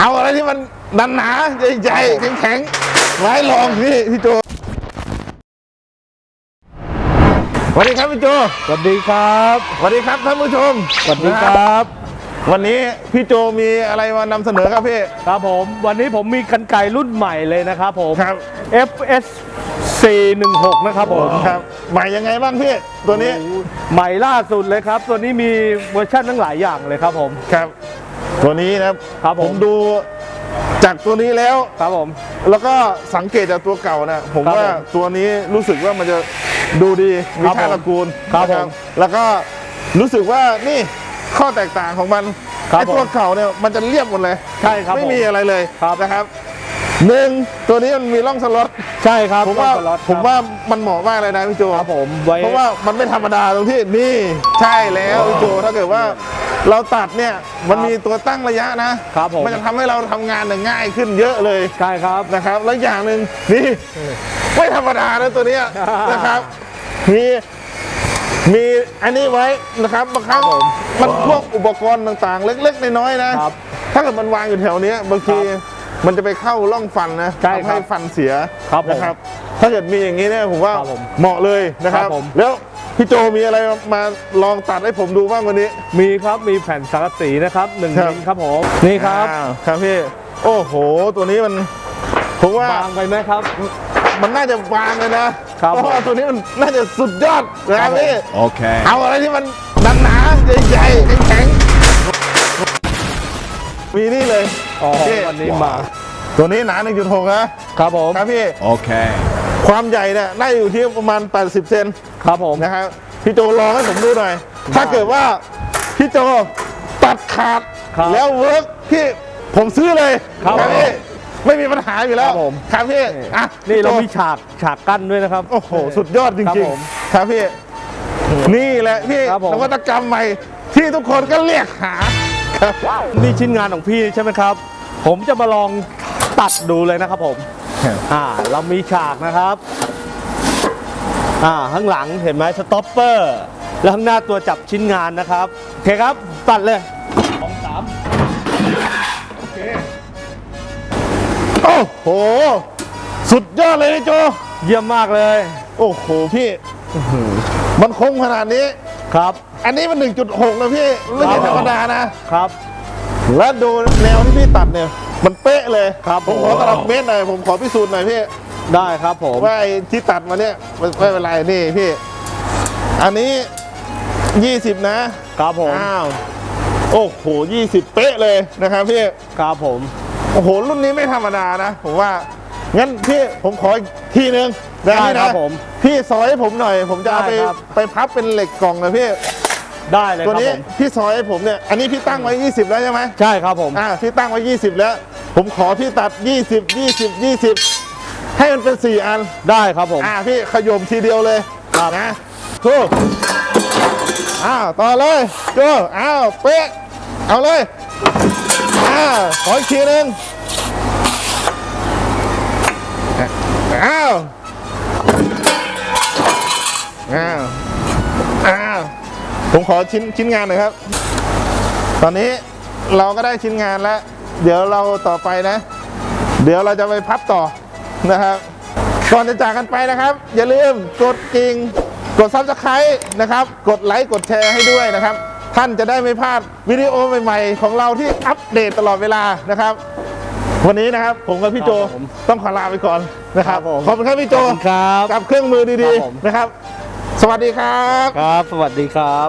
เอาอะไรที่มันดันหนาใหญ่ๆแข็งๆไว้ลองพี่พี่โจสวัสดีครับพี่โจสวัสดีครับสวัสดีครับท่านผู้ชมสวัสดีครับ วันนี้พี่โจมีอะไรมานำเสนอครับพี่ครับผม วันนี้ผมมีกันไก่รุ่นใหม่เลยนะครับผม ครับ FS 416 นะครับผมครับใหม่ยังไงบ้างพี่ตัวนี้ ใหม่ล่าสุดเลยครับ ตัวนี้มีเวอร์ชันทั้งหลายอย่างเลยครับผม ครับ ตัวนี้นะครับครับผมดูจากตัวนี้แล้ว ครับผม แล้วก็สังเกตจากตัวเก่านะผมครับว่าผมตัวนี้รู้สึกว่ามันจะดูดีมีครับชาติผมตระกูลครับนะผมแล้วก็รู้สึกว่านี่ข้อแตกต่างของมันครับไอ้ตัวผมเก่าเนี่ยมันจะเรียบหมดเลยใช่ครับไม่ผมมีอะไรเลยครับ นะครับหนึ่งตัวนี้มันมีร่องสล็อตใช่ครับผมว่าสล็อตผมว่ามันเหมาะมากเลยนะพี่โจ ครับผมไว้ เพราะว่ามันไม่ธรรมดาตรงที่นี่ใช่แล้วพี่โจถ้าเกิดว่า เราตัดเนี่ยมันมีตัวตั้งระยะนะครับผมมันจะทำให้เราทำงานเนี่ยง่ายขึ้นเยอะเลยใช่ครับนะครับ แล้วอย่างหนึ่งนี่ไม่ธรรมดานะตัวเนี้ยนะครับมีมีอันนี้ไว้นะครับบางครั้งครับผมมันพวกอุปกรณ์ต่างๆ เล็กๆน้อยๆนะครับถ้าเกิดมันวางอยู่แถวเนี้ยบางทีครับมันจะไปเข้าร่องฟันนะใช่ทำครัให้บฟันเสียครับผมนะครับ ถ้าเกิดมีอย่างนี้เนี่ยผมว่าครับผมเหมาะเลยนะครับครับผมแล้ว พี่โจมีอะไรมาลองตัดให้ผมดูบ้างวันนี้ มีครับมีแผ่นสังกะสีนะครับหนึ่งครับ มิลครับผมนี่ครับอ้าวครับพี่ โอ้โห ตัวนี้มัน ผมว่าบางไปไหมครับ มันน่าจะวางเลยนะครับเพราะว่าผมตัวนี้มันน่าจะสุดยอดนะคครัรับบผม พี่ Okay. เอาอะไรที่มันดันหนาใหญ่ๆแข็งๆมีนี่เลยอ๋อพี่วันนี้มา ตัวนี้หนา1.6นะครับผม ครับพี่ Okay. ความใหญ่เนี่ยน่าจะอยู่ที่ประมาณ 80 เซนครับผมนะครับพี่โจลองให้ผมดูหน่อย ถ้าเกิดว่าพี่โจตัดขาดครับแล้ว work พี่ผมซื้อเลยครับพี่ไม่มีปัญหาอยู่แล้วครับผมครับพี่อะนี่เราพี่โจมีฉากฉากกั้นด้วยนะครับ โอ้โห สุดยอดจริงๆครับผมครับพี่ นี่แหละพี่ครับผมนวัตกรรมใหม่ที่ทุกคนก็เรียกหาครับนี่ชิ้นงานของพี่ใช่ไหมครับ ผมจะมาลองตัดดูเลยนะครับผม อ่าเรามีฉากนะครับอ่าข้างหลังเห็นไหม stopper แล้วข้างหน้าตัวจับชิ้นงานนะครับโอเคครับตัดเลยสองสามโอ้โห สุดยอดเลยนะโจเยี่ยมมากเลย โอ้โหพี่มันคมขนาดนี้ครับ อันนี้มัน 1.6 นะพี่ไม่ใช่คธรัรบรมดานะครับ แล้วดูแนวที่พี่ตัดเนี่ย มันเป๊ะเลยครับผมขอผมตลับเมตรหน่อยผมขอพิสูจน์หน่อยพี่ได้ครับผมว่าไอ้ที่ตัดมาเนี่ยไม่ไม่เป็นไรนี่พี่ อันนี้ 20 นะครับผมอ้าวโอ้โห20 เป๊ะเลยนะครับพี่ครับผมโอ้โหรุ่นนี้ไม่ธรรมดานะผมว่างั้นพี่ผมขออีกทีนึงนะได้พี่ครันะบผมพี่ซอยให้ผมหน่อย ผมจะเอาไปได้ครับไปพับเป็นเหล็กกล่องนะพี่ ได้เลยคตัวรับนี้ผมพี่ซอยให้ผมเนี่ยอันนี้พี่ตั้งไว้ 20 แล้วใช่ไหมใช่ครับผมอ่าพี่ตั้งไว้ 20 แล้ว ผมขอพี่ตัด 20 20 20 ให้มันเป็น 4 อันได้ครับผมอ่าพี่ขยมทีเดียวเลยครับนะทูอ้าวต่อเลยโจอ้าวเป๊ะเอาเลยอ้าวขออีกทีหนึงอ้าวอ้าวอ้าว ผมขอชิ้นชิ้นงานหน่อยครับ ตอนนี้เราก็ได้ชิ้นงานแล้ว เดี๋ยวเราต่อไปนะ เดี๋ยวเราจะไปพับต่อนะครับ ก่อนจะจากกันไปนะครับ อย่าลืมกดกระดิ่งกด subscribe นะครับ กดไลค์กดแชร์ให้ด้วยนะครับ ท่านจะได้ไม่พลาดวิดีโอใหม่ๆ ของเราที่อัปเดตตลอดเวลานะครับ วันนี้นะครับผมกับพี่โจครับผมต้องขอลาไปก่อนนะครับ ครับผมขอบคุณครับพี่โจขอบคุณครับ กับเครื่องมือคดีรับผม ๆนะครับ สวัสดีครับ ครับ สวัสดีครับ